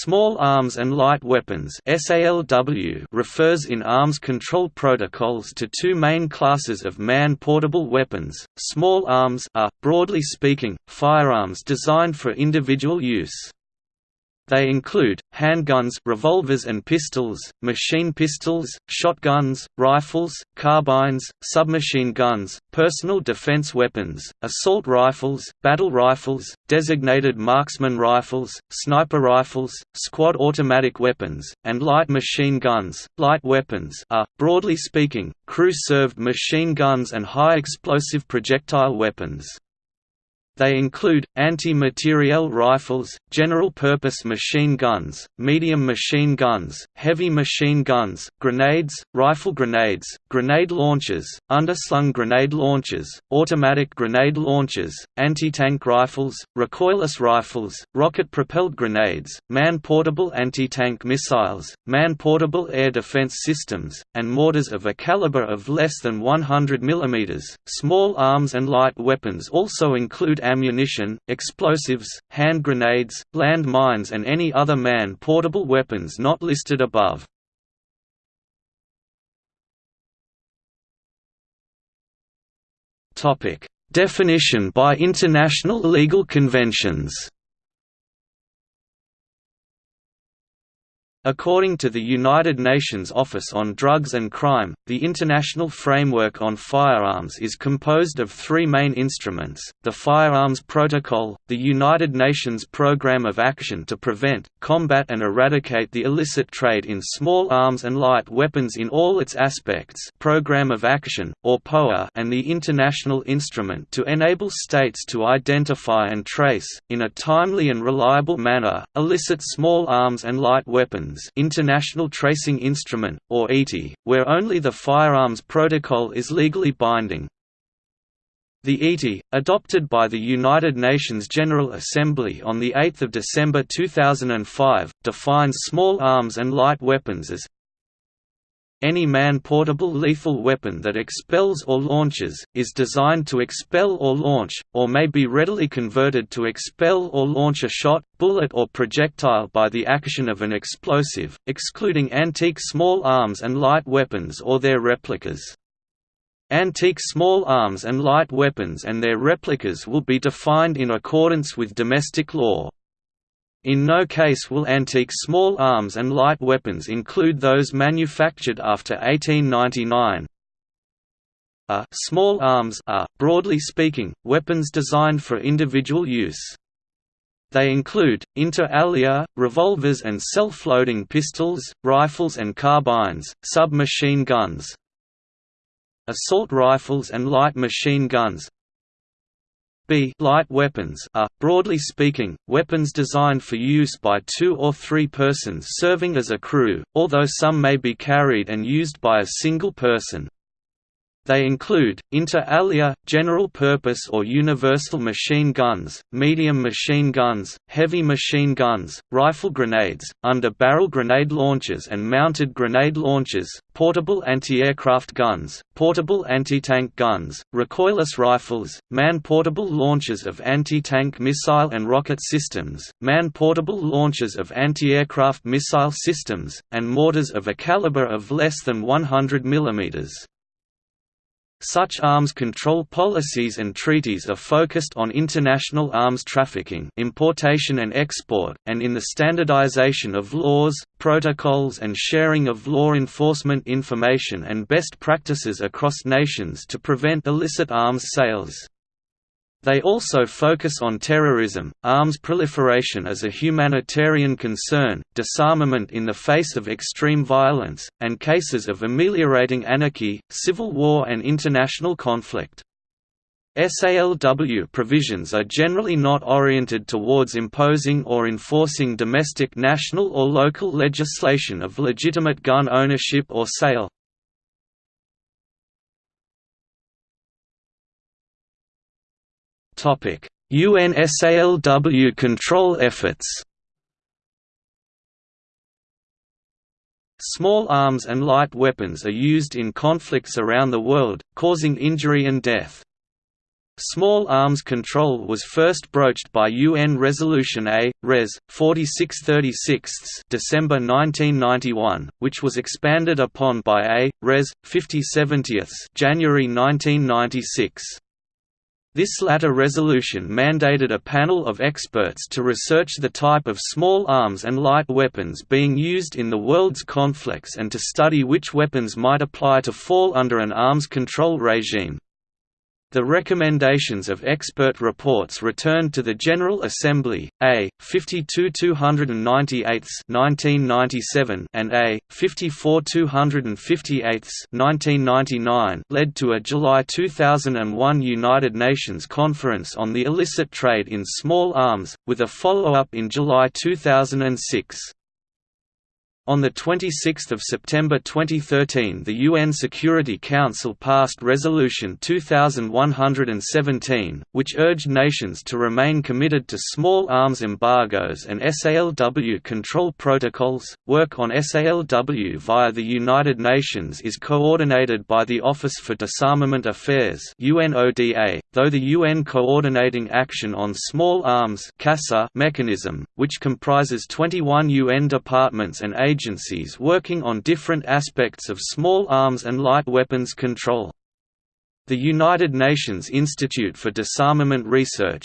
Small Arms and Light Weapons refers in arms control protocols to two main classes of man-portable weapons. Small arms are, broadly speaking, firearms designed for individual use. They include, handguns revolvers and pistols, machine pistols, shotguns, rifles, carbines, submachine guns, personal defense weapons, assault rifles, battle rifles, designated marksman rifles, sniper rifles, squad automatic weapons, and light machine guns. Light weapons are, broadly speaking, crew-served machine guns and high-explosive projectile weapons. They include, anti-materiel rifles, general-purpose machine guns, medium machine guns, heavy machine guns, grenades, rifle grenades, grenade launchers, underslung grenade launchers, automatic grenade launchers, anti-tank rifles, recoilless rifles, rocket-propelled grenades, man-portable anti-tank missiles, man-portable air defense systems, and mortars of a caliber of less than 100 mm. Small arms and light weapons also include ammunition, explosives, hand grenades, land mines and any other man-portable weapons not listed above. Definition by international legal conventions According to the United Nations Office on Drugs and Crime, the International Framework on Firearms is composed of three main instruments, the Firearms Protocol, the United Nations Programme of Action to Prevent, Combat and Eradicate the Illicit Trade in Small Arms and Light Weapons in all its aspects Programme of Action, or POA and the International Instrument to enable states to identify and trace, in a timely and reliable manner, illicit small arms and light weapons International Tracing Instrument, or ITI, where only the Firearms Protocol is legally binding. The ITI, adopted by the United Nations General Assembly on 8 December 2005, defines small arms and light weapons as any man-portable lethal weapon that expels or launches, is designed to expel or launch, or may be readily converted to expel or launch a shot, bullet or projectile by the action of an explosive, excluding antique small arms and light weapons or their replicas. Antique small arms and light weapons and their replicas will be defined in accordance with domestic law. In no case will antique small arms and light weapons include those manufactured after 1899. A small arms are, broadly speaking, weapons designed for individual use. They include, inter alia, revolvers and self-loading pistols, rifles and carbines, submachine guns, assault rifles and light machine guns, B light weapons are, broadly speaking, weapons designed for use by two or three persons serving as a crew, although some may be carried and used by a single person. They include, inter alia, general-purpose or universal machine guns, medium machine guns, heavy machine guns, rifle grenades, under-barrel grenade launchers and mounted grenade launchers, portable anti-aircraft guns, portable anti-tank guns, recoilless rifles, man-portable launchers of anti-tank missile and rocket systems, man-portable launchers of anti-aircraft missile systems, and mortars of a caliber of less than 100 mm. Such arms control policies and treaties are focused on international arms trafficking importation and export, and in the standardization of laws, protocols and sharing of law enforcement information and best practices across nations to prevent illicit arms sales. They also focus on terrorism, arms proliferation as a humanitarian concern, disarmament in the face of extreme violence, and cases of ameliorating anarchy, civil war and international conflict. SALW provisions are generally not oriented towards imposing or enforcing domestic national or local legislation of legitimate gun ownership or sale, UNSALW control efforts Small arms and light weapons are used in conflicts around the world, causing injury and death. Small arms control was first broached by UN Resolution A, Res. 4636 December 1991, which was expanded upon by A, Res. 5070 January 1996. This latter resolution mandated a panel of experts to research the type of small arms and light weapons being used in the world's conflicts and to study which weapons might apply to fall under an arms control regime. The recommendations of expert reports returned to the General Assembly, A. 52 298 1997 and A. 54 258 1999 led to a July 2001 United Nations Conference on the illicit trade in small arms, with a follow-up in July 2006. On 26 September 2013 the UN Security Council passed Resolution 2117, which urged nations to remain committed to small arms embargoes and SALW control protocols. Work on SALW via the United Nations is coordinated by the Office for Disarmament Affairs UNODA, though the UN Coordinating Action on Small Arms mechanism, which comprises 21 UN departments and agencies agencies working on different aspects of small arms and light weapons control. The United Nations Institute for Disarmament Research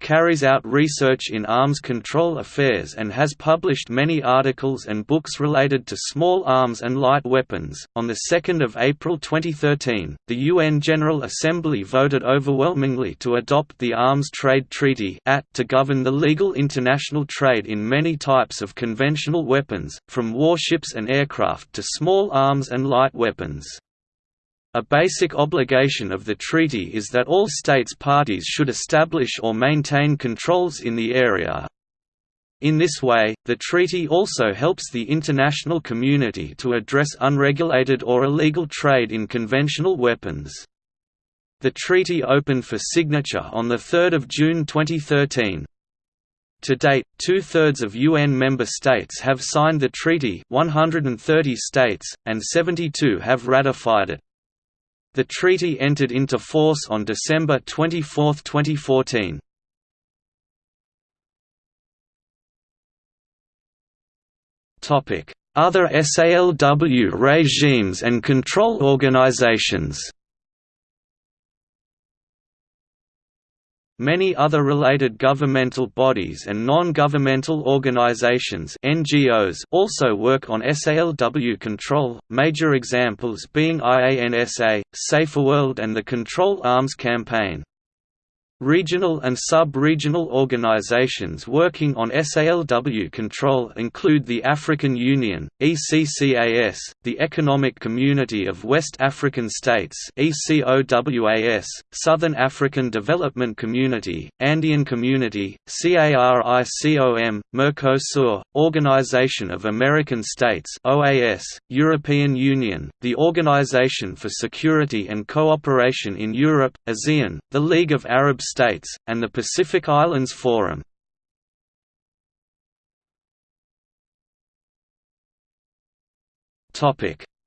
carries out research in arms control affairs and has published many articles and books related to small arms and light weapons. On 2 April 2013, the UN General Assembly voted overwhelmingly to adopt the Arms Trade Treaty to govern the legal international trade in many types of conventional weapons, from warships and aircraft to small arms and light weapons. A basic obligation of the treaty is that all states parties should establish or maintain controls in the area. In this way, the treaty also helps the international community to address unregulated or illegal trade in conventional weapons. The treaty opened for signature on 3 June 2013. To date, two-thirds of UN member states have signed the treaty 130 states, and 72 have ratified it. The treaty entered into force on December 24, 2014. Other SALW regimes and control organizations Many other related governmental bodies and non-governmental organizations (NGOs) also work on SALW control, major examples being IANSA, Saferworld and the Control Arms Campaign. Regional and sub-regional organizations working on SALW control include the African Union, ECCAS, the Economic Community of West African States ECOWAS, Southern African Development Community, Andean Community, CARICOM, Mercosur, Organization of American States OAS, European Union, the Organization for Security and Cooperation in Europe, ASEAN, the League of Arab States, and the Pacific Islands Forum.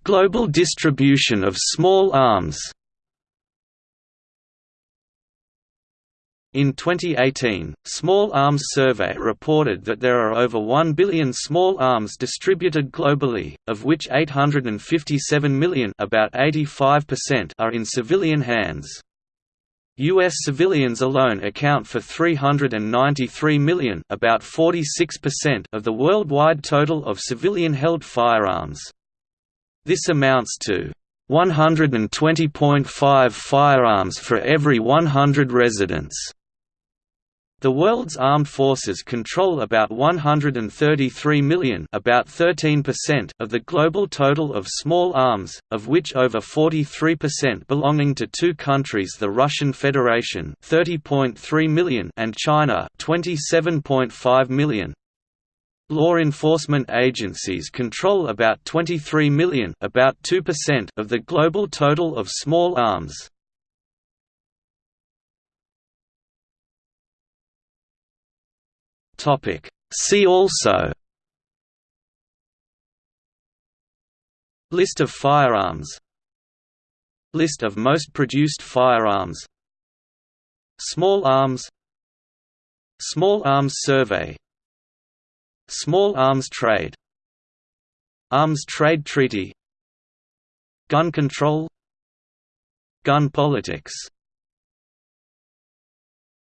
Global distribution of small arms In 2018, Small Arms Survey reported that there are over 1 billion small arms distributed globally, of which 857 million about 85% are in civilian hands. U.S. civilians alone account for 393 million about 46% of the worldwide total of civilian-held firearms. This amounts to 120.5 firearms for every 100 residents. The world's armed forces control about 133 million about 13% of the global total of small arms, of which over 43% belonging to two countries the Russian Federation 30.3 million and China 27.5 million. Law enforcement agencies control about 23 million about 2% of the global total of small arms. Topic. See also List of firearms List of most produced firearms Small arms Small arms survey Small arms trade Arms trade treaty Gun control Gun politics